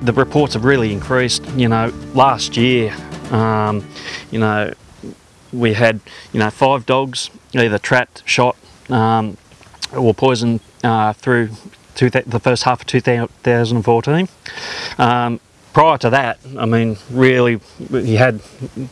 the reports have really increased. You know, last year, um, you know, we had you know five dogs either trapped, shot, um, or poisoned uh, through the first half of 2014. Um, prior to that, I mean, really, you had,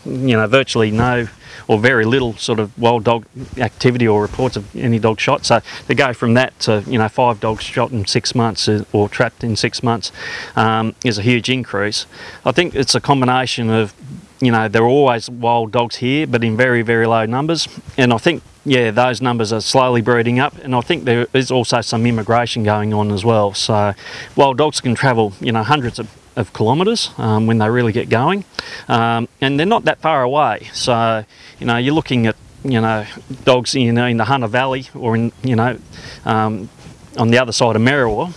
you know, virtually no or very little sort of wild dog activity or reports of any dog shot. So to go from that to, you know, five dogs shot in six months or trapped in six months um, is a huge increase. I think it's a combination of, you know, there are always wild dogs here, but in very, very low numbers. And I think yeah, those numbers are slowly breeding up, and I think there is also some immigration going on as well. So, while dogs can travel, you know, hundreds of, of kilometres um, when they really get going, um, and they're not that far away. So, you know, you're looking at you know dogs you know in the Hunter Valley or in you know um, on the other side of Merriwa.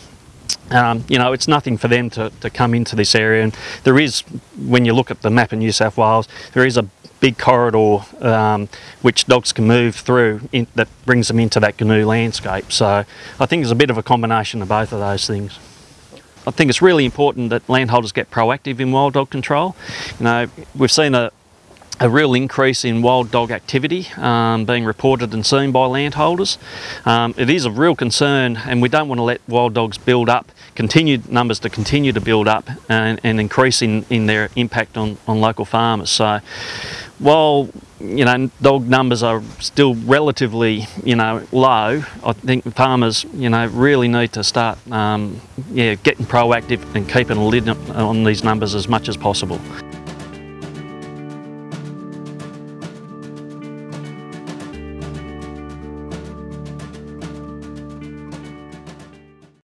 Um, you know, it's nothing for them to, to come into this area. And there is, when you look at the map in New South Wales, there is a big corridor um, which dogs can move through in, that brings them into that Goonoo landscape. So I think there's a bit of a combination of both of those things. I think it's really important that landholders get proactive in wild dog control. You know, we've seen a, a real increase in wild dog activity um, being reported and seen by landholders. Um, it is a real concern and we don't want to let wild dogs build up, continued numbers to continue to build up and, and increase in, in their impact on, on local farmers. So while you know dog numbers are still relatively you know low, I think farmers you know really need to start um, yeah getting proactive and keeping a lid on these numbers as much as possible.